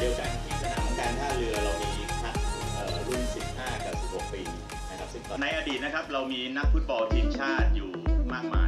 เดียวกันที่สนามของการท่าเรือเรามีคักรุ่น 15 กับ 16 ปีนะครับในอดีตนะครับเรามีนักฟุตบอลทีมชาติอยู่มากมาย